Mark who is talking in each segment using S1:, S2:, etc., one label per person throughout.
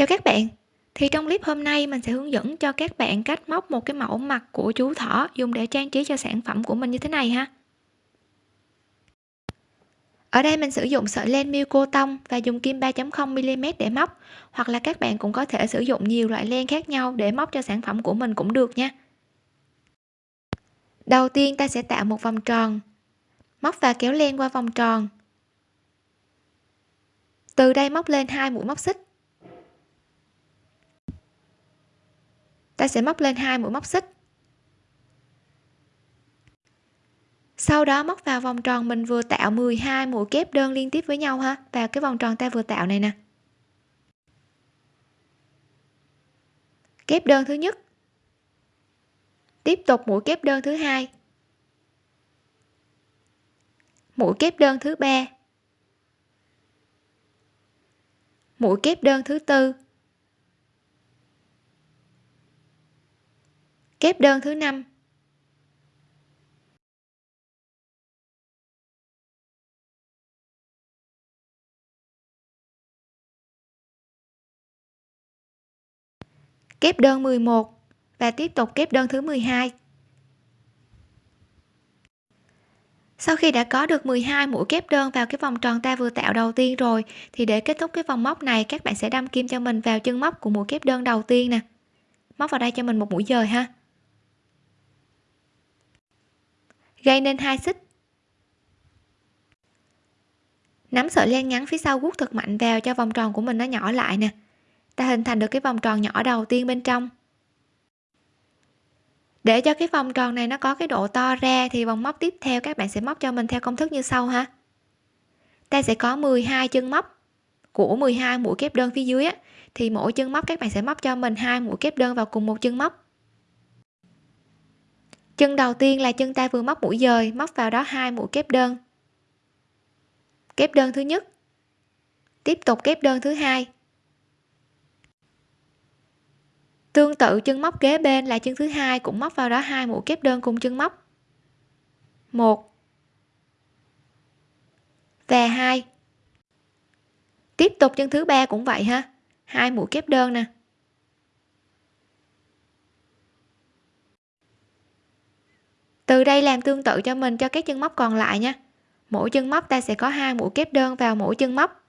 S1: Chào các bạn. Thì trong clip hôm nay, mình sẽ hướng dẫn cho các bạn cách móc một cái mẫu mặt của chú thỏ dùng để trang trí cho sản phẩm của mình như thế này ha. Ở đây mình sử dụng sợi len miêu cô tông và dùng kim 3.0 mm để móc, hoặc là các bạn cũng có thể sử dụng nhiều loại len khác nhau để móc cho sản phẩm của mình cũng được nha. Đầu tiên, ta sẽ tạo một vòng tròn. Móc và kéo len qua vòng tròn. Từ đây móc lên hai mũi móc xích. Ta sẽ móc lên hai mũi móc xích. Sau đó móc vào vòng tròn mình vừa tạo 12 mũi kép đơn liên tiếp với nhau ha. Vào cái vòng tròn ta vừa tạo này nè. Kép đơn thứ nhất. Tiếp tục mũi kép đơn thứ hai. Mũi kép đơn thứ ba. Mũi kép đơn thứ tư. Kép đơn thứ năm. Kép đơn 11 và tiếp tục kép đơn thứ 12 sau khi đã có được 12 mũi kép đơn vào cái vòng tròn ta vừa tạo đầu tiên rồi, thì để kết thúc cái vòng móc này, các bạn sẽ đâm kim cho mình vào chân móc của mũi kép đơn đầu tiên nè. Móc vào đây cho mình một mũi dời ha. Gây nên hai xích. Nắm sợi len ngắn phía sau guốc thật mạnh vào cho vòng tròn của mình nó nhỏ lại nè. Ta hình thành được cái vòng tròn nhỏ đầu tiên bên trong. Để cho cái vòng tròn này nó có cái độ to ra thì vòng móc tiếp theo các bạn sẽ móc cho mình theo công thức như sau ha. Ta sẽ có 12 chân móc của 12 mũi kép đơn phía dưới á, thì mỗi chân móc các bạn sẽ móc cho mình hai mũi kép đơn vào cùng một chân móc chân đầu tiên là chân ta vừa móc mũi dời, móc vào đó hai mũi kép đơn. Kép đơn thứ nhất. Tiếp tục kép đơn thứ hai. Tương tự chân móc kế bên là chân thứ hai cũng móc vào đó hai mũi kép đơn cùng chân móc. Một. Và hai. Tiếp tục chân thứ ba cũng vậy ha. Hai mũi kép đơn nè. Từ đây làm tương tự cho mình cho các chân móc còn lại nha. Mỗi chân móc ta sẽ có hai mũi kép đơn vào mỗi chân móc.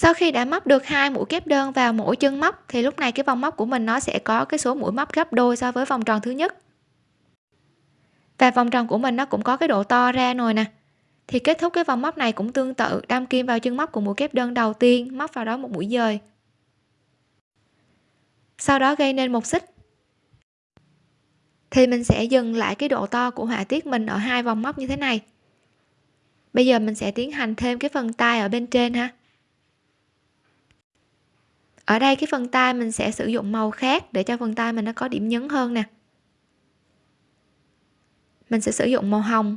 S1: Sau khi đã móc được hai mũi kép đơn vào mỗi chân móc, thì lúc này cái vòng móc của mình nó sẽ có cái số mũi móc gấp đôi so với vòng tròn thứ nhất. Và vòng tròn của mình nó cũng có cái độ to ra rồi nè. Thì kết thúc cái vòng móc này cũng tương tự, đâm kim vào chân móc của mũi kép đơn đầu tiên, móc vào đó một mũi dời. Sau đó gây nên một xích. Thì mình sẽ dừng lại cái độ to của họa tiết mình ở hai vòng móc như thế này. Bây giờ mình sẽ tiến hành thêm cái phần tay ở bên trên ha ở đây cái phần tay mình sẽ sử dụng màu khác để cho phần tay mình nó có điểm nhấn hơn nè. Mình sẽ sử dụng màu hồng.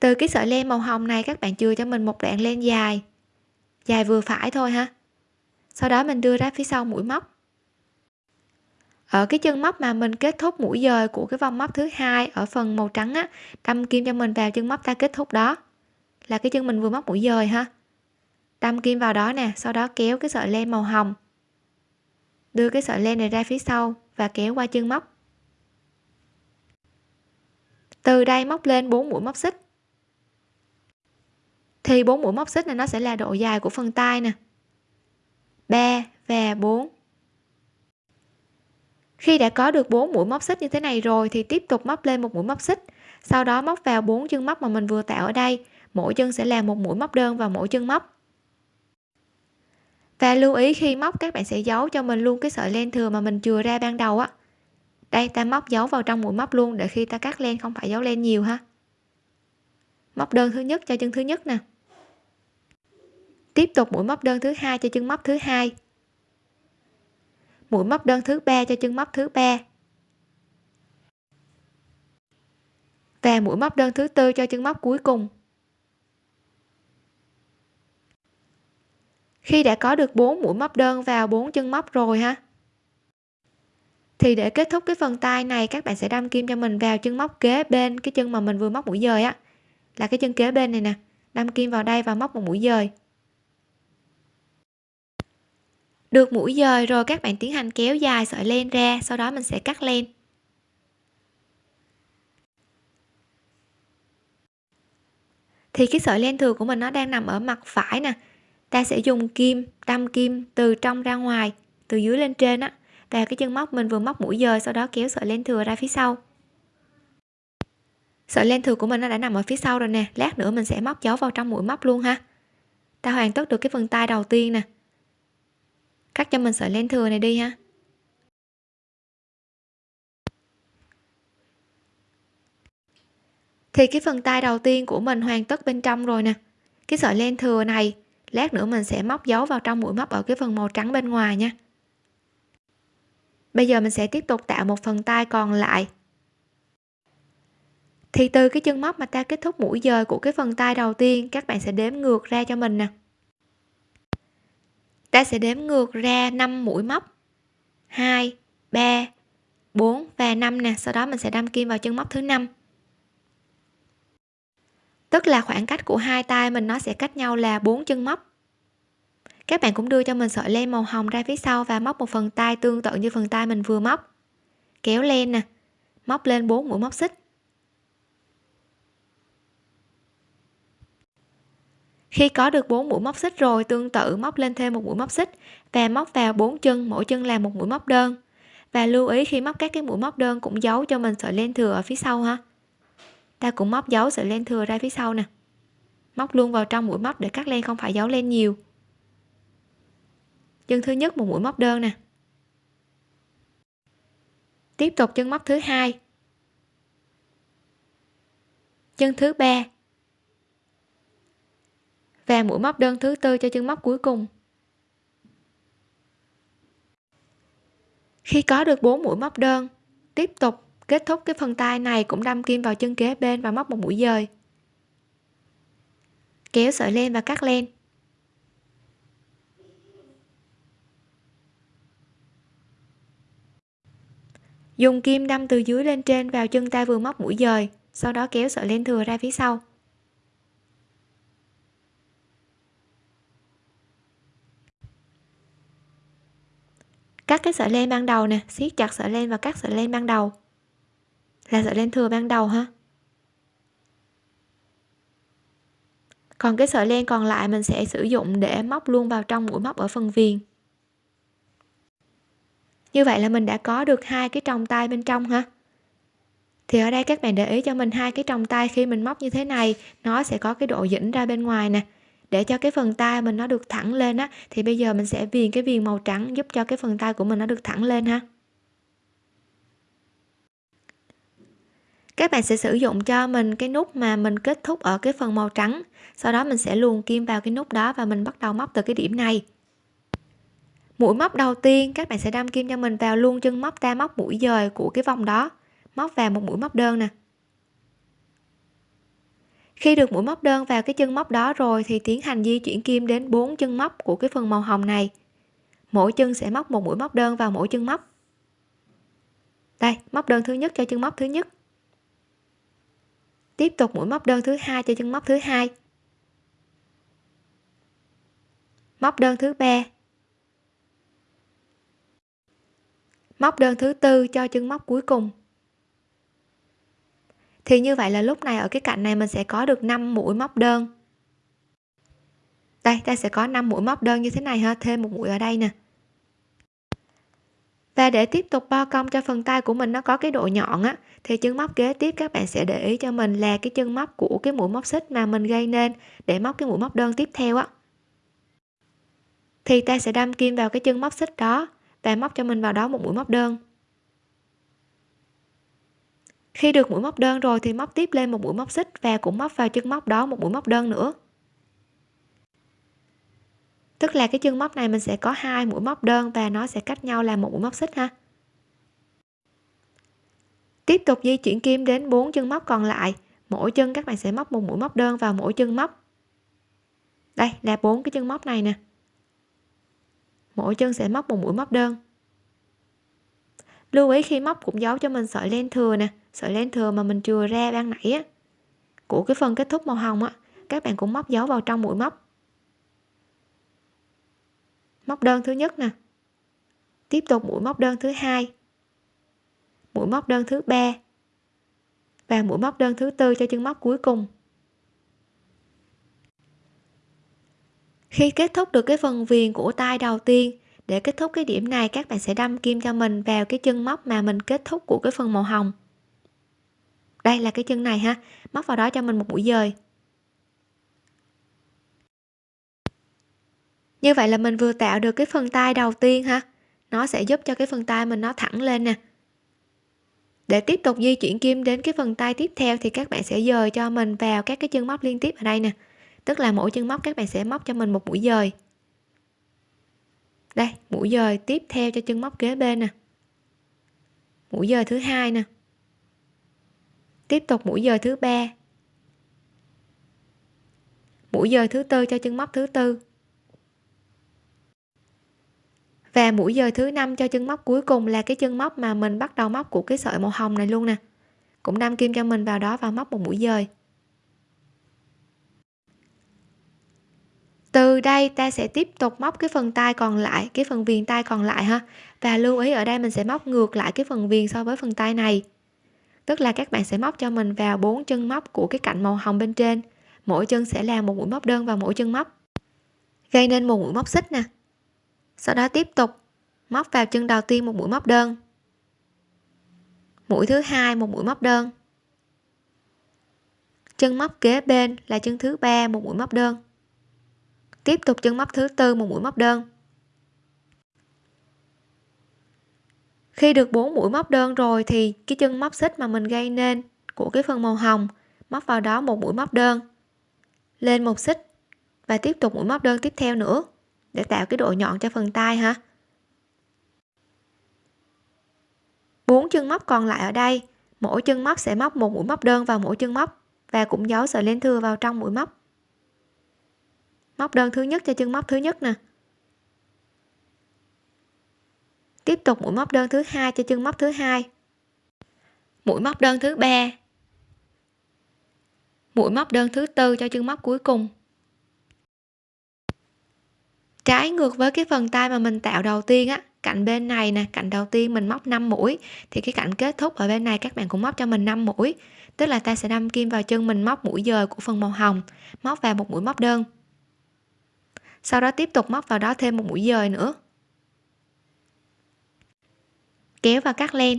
S1: Từ cái sợi len màu hồng này các bạn chừa cho mình một đoạn len dài. Dài vừa phải thôi ha. Sau đó mình đưa ra phía sau mũi móc. Ở cái chân móc mà mình kết thúc mũi dời của cái vòng móc thứ hai ở phần màu trắng á, đâm kim cho mình vào chân móc ta kết thúc đó. Là cái chân mình vừa móc mũi dời ha đâm kim vào đó nè, sau đó kéo cái sợi len màu hồng. Đưa cái sợi len này ra phía sau và kéo qua chân móc. Từ đây móc lên 4 mũi móc xích. Thì 4 mũi móc xích này nó sẽ là độ dài của phần tay nè. 3 và 4 khi đã có được 4 mũi móc xích như thế này rồi thì tiếp tục móc lên một mũi móc xích. Sau đó móc vào bốn chân móc mà mình vừa tạo ở đây. Mỗi chân sẽ là một mũi móc đơn vào mỗi chân móc và lưu ý khi móc các bạn sẽ giấu cho mình luôn cái sợi len thừa mà mình chừa ra ban đầu á. Đây, ta móc giấu vào trong mũi móc luôn để khi ta cắt len không phải giấu len nhiều ha. Móc đơn thứ nhất cho chân thứ nhất nè. Tiếp tục mũi móc đơn thứ hai cho chân móc thứ hai. Mũi móc đơn thứ ba cho chân móc thứ ba. Và mũi móc đơn thứ tư cho chân móc cuối cùng. Khi đã có được 4 mũi móc đơn vào 4 chân móc rồi ha? Thì để kết thúc cái phần tay này, các bạn sẽ đâm kim cho mình vào chân móc kế bên cái chân mà mình vừa móc mũi dời á. Là cái chân kế bên này nè. Đâm kim vào đây và móc một mũi dời. Được mũi dời rồi, các bạn tiến hành kéo dài sợi len ra, sau đó mình sẽ cắt len. Thì cái sợi len thừa của mình nó đang nằm ở mặt phải nè ta sẽ dùng kim đâm kim từ trong ra ngoài, từ dưới lên trên á. Và cái chân móc mình vừa móc mũi dời sau đó kéo sợi len thừa ra phía sau. Sợi len thừa của mình nó đã nằm ở phía sau rồi nè. Lát nữa mình sẽ móc dấu vào trong mũi móc luôn ha. Ta hoàn tất được cái phần tay đầu tiên nè. Cắt cho mình sợi len thừa này đi ha. Thì cái phần tay đầu tiên của mình hoàn tất bên trong rồi nè. Cái sợi len thừa này lát nữa mình sẽ móc dấu vào trong mũi móc ở cái phần màu trắng bên ngoài nha. Bây giờ mình sẽ tiếp tục tạo một phần tay còn lại. Thì từ cái chân móc mà ta kết thúc mũi dời của cái phần tay đầu tiên, các bạn sẽ đếm ngược ra cho mình nè. Ta sẽ đếm ngược ra 5 mũi móc. 2 3 4 và 5 nè. Sau đó mình sẽ đâm kim vào chân móc thứ năm tức là khoảng cách của hai tay mình nó sẽ cách nhau là bốn chân móc. Các bạn cũng đưa cho mình sợi len màu hồng ra phía sau và móc một phần tay tương tự như phần tay mình vừa móc. Kéo len nè, móc lên 4 mũi móc xích. Khi có được 4 mũi móc xích rồi, tương tự móc lên thêm một mũi móc xích và móc vào bốn chân, mỗi chân là một mũi móc đơn. Và lưu ý khi móc các cái mũi móc đơn cũng giấu cho mình sợi len thừa ở phía sau ha ta cũng móc dấu sợi len thừa ra phía sau nè. Móc luôn vào trong mũi móc để cắt len không phải giấu len nhiều. Chân thứ nhất một mũi móc đơn nè. Tiếp tục chân móc thứ hai. Chân thứ ba. Và mũi móc đơn thứ tư cho chân móc cuối cùng. Khi có được 4 mũi móc đơn, tiếp tục kết thúc cái phần tay này cũng đâm kim vào chân kế bên và móc một mũi dời. Kéo sợi len và cắt len. Dùng kim đâm từ dưới lên trên vào chân ta vừa móc mũi dời, sau đó kéo sợi len thừa ra phía sau. Cắt cái sợi len ban đầu nè, siết chặt sợi len và cắt sợi len ban đầu là sợi len thừa ban đầu ha. Còn cái sợi len còn lại mình sẽ sử dụng để móc luôn vào trong mũi móc ở phần viền. Như vậy là mình đã có được hai cái tròng tay bên trong ha. Thì ở đây các bạn để ý cho mình hai cái tròng tay khi mình móc như thế này, nó sẽ có cái độ dĩnh ra bên ngoài nè. Để cho cái phần tay mình nó được thẳng lên á, thì bây giờ mình sẽ viền cái viền màu trắng giúp cho cái phần tay của mình nó được thẳng lên ha. Các bạn sẽ sử dụng cho mình cái nút mà mình kết thúc ở cái phần màu trắng. Sau đó mình sẽ luồn kim vào cái nút đó và mình bắt đầu móc từ cái điểm này. Mũi móc đầu tiên, các bạn sẽ đâm kim cho mình vào luôn chân móc ta móc mũi dời của cái vòng đó. Móc vào một mũi móc đơn nè. Khi được mũi móc đơn vào cái chân móc đó rồi thì tiến hành di chuyển kim đến bốn chân móc của cái phần màu hồng này. Mỗi chân sẽ móc một mũi móc đơn vào mỗi chân móc. Đây, móc đơn thứ nhất cho chân móc thứ nhất tiếp tục mũi móc đơn thứ hai cho chân móc thứ hai. Móc đơn thứ ba. Móc đơn thứ tư cho chân móc cuối cùng. Thì như vậy là lúc này ở cái cạnh này mình sẽ có được 5 mũi móc đơn. Đây, ta sẽ có 5 mũi móc đơn như thế này ha. Thêm một mũi ở đây nè và để tiếp tục bo cong cho phần tay của mình nó có cái độ nhọn á, thì chân móc kế tiếp các bạn sẽ để ý cho mình là cái chân móc của cái mũi móc xích mà mình gây nên để móc cái mũi móc đơn tiếp theo á. Thì ta sẽ đâm kim vào cái chân móc xích đó và móc cho mình vào đó một mũi móc đơn. Khi được mũi móc đơn rồi thì móc tiếp lên một mũi móc xích và cũng móc vào chân móc đó một mũi móc đơn nữa tức là cái chân móc này mình sẽ có hai mũi móc đơn và nó sẽ cách nhau là một mũi móc xích ha. Tiếp tục di chuyển kim đến bốn chân móc còn lại. Mỗi chân các bạn sẽ móc một mũi móc đơn vào mỗi chân móc. Đây là bốn cái chân móc này nè. Mỗi chân sẽ móc một mũi móc đơn. Lưu ý khi móc cũng giấu cho mình sợi len thừa nè. Sợi len thừa mà mình chừa ra ban nãy á, của cái phần kết thúc màu hồng á, các bạn cũng móc dấu vào trong mũi móc móc đơn thứ nhất nè. Tiếp tục mũi móc đơn thứ hai. Mũi móc đơn thứ ba. Và mũi móc đơn thứ tư cho chân móc cuối cùng. Khi kết thúc được cái phần viền của tay đầu tiên, để kết thúc cái điểm này, các bạn sẽ đâm kim cho mình vào cái chân móc mà mình kết thúc của cái phần màu hồng. Đây là cái chân này ha. Móc vào đó cho mình một mũi dời. Như vậy là mình vừa tạo được cái phần tay đầu tiên ha nó sẽ giúp cho cái phần tay mình nó thẳng lên nè. Để tiếp tục di chuyển kim đến cái phần tay tiếp theo thì các bạn sẽ dời cho mình vào các cái chân móc liên tiếp ở đây nè. Tức là mỗi chân móc các bạn sẽ móc cho mình một mũi dời. Đây, mũi dời tiếp theo cho chân móc kế bên nè. Mũi dời thứ hai nè. Tiếp tục mũi dời thứ ba. Mũi dời thứ tư cho chân móc thứ tư và mũi dời thứ năm cho chân móc cuối cùng là cái chân móc mà mình bắt đầu móc của cái sợi màu hồng này luôn nè. Cũng đâm kim cho mình vào đó và móc một mũi dời. Từ đây ta sẽ tiếp tục móc cái phần tay còn lại, cái phần viền tay còn lại ha. Và lưu ý ở đây mình sẽ móc ngược lại cái phần viền so với phần tay này. Tức là các bạn sẽ móc cho mình vào bốn chân móc của cái cạnh màu hồng bên trên. Mỗi chân sẽ là một mũi móc đơn vào mỗi chân móc. Gây nên một mũi móc xích nè sau đó tiếp tục móc vào chân đầu tiên một mũi móc đơn. Mũi thứ hai một mũi móc đơn. Chân móc kế bên là chân thứ ba một mũi móc đơn. Tiếp tục chân móc thứ tư một mũi móc đơn. Khi được 4 mũi móc đơn rồi thì cái chân móc xích mà mình gây nên của cái phần màu hồng móc vào đó một mũi móc đơn. Lên một xích và tiếp tục mũi móc đơn tiếp theo nữa để tạo cái độ nhọn cho phần tay ha bốn chân móc còn lại ở đây. Mỗi chân móc sẽ móc một mũi móc đơn vào mỗi chân móc và cũng giấu sợi len thừa vào trong mũi móc. Móc đơn thứ nhất cho chân móc thứ nhất nè. Tiếp tục mũi móc đơn thứ hai cho chân móc thứ hai. Mũi móc đơn thứ ba. Mũi móc đơn thứ tư cho chân móc cuối cùng trái ngược với cái phần tay mà mình tạo đầu tiên á, cạnh bên này nè, cạnh đầu tiên mình móc 5 mũi, thì cái cạnh kết thúc ở bên này các bạn cũng móc cho mình 5 mũi. Tức là ta sẽ đâm kim vào chân mình móc mũi dời của phần màu hồng, móc vào một mũi móc đơn. Sau đó tiếp tục móc vào đó thêm một mũi dời nữa. Kéo và cắt len.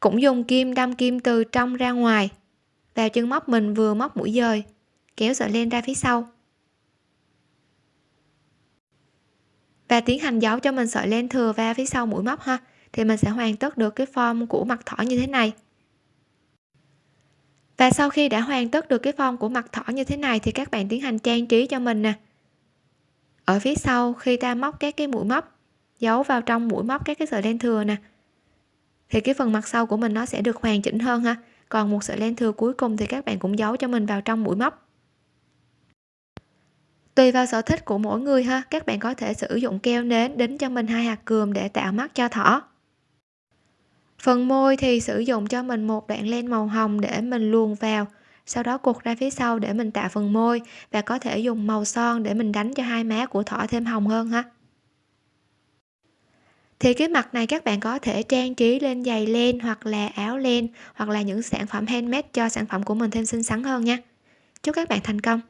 S1: Cũng dùng kim đâm kim từ trong ra ngoài vào chân móc mình vừa móc mũi dời, kéo sợi len ra phía sau. Và tiến hành giấu cho mình sợi len thừa va phía sau mũi móc ha, thì mình sẽ hoàn tất được cái form của mặt thỏ như thế này. Và sau khi đã hoàn tất được cái form của mặt thỏ như thế này thì các bạn tiến hành trang trí cho mình nè. Ở phía sau khi ta móc các cái mũi móc, giấu vào trong mũi móc các cái sợi len thừa nè, thì cái phần mặt sau của mình nó sẽ được hoàn chỉnh hơn ha còn một sợi len thừa cuối cùng thì các bạn cũng giấu cho mình vào trong mũi móc. Tùy vào sở thích của mỗi người ha, các bạn có thể sử dụng keo nến đính cho mình hai hạt cườm để tạo mắt cho thỏ. Phần môi thì sử dụng cho mình một đoạn len màu hồng để mình luồn vào, sau đó cột ra phía sau để mình tạo phần môi và có thể dùng màu son để mình đánh cho hai má của thỏ thêm hồng hơn ha thì cái mặt này các bạn có thể trang trí lên giày len hoặc là áo len hoặc là những sản phẩm handmade cho sản phẩm của mình thêm xinh xắn hơn nha. Chúc các bạn thành công!